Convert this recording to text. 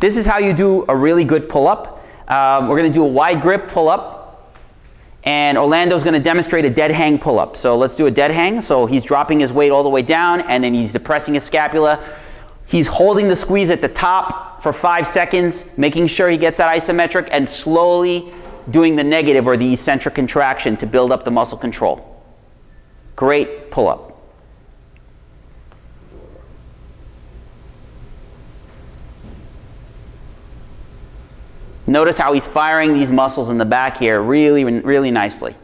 This is how you do a really good pull-up. Um, we're going to do a wide grip pull-up. And Orlando's going to demonstrate a dead hang pull-up. So let's do a dead hang. So he's dropping his weight all the way down and then he's depressing his scapula. He's holding the squeeze at the top for five seconds, making sure he gets that isometric and slowly doing the negative or the eccentric contraction to build up the muscle control. Great pull-up. Notice how he's firing these muscles in the back here really, really nicely.